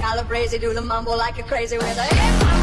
Calabrese, do the mumble like a crazy with a hip hop.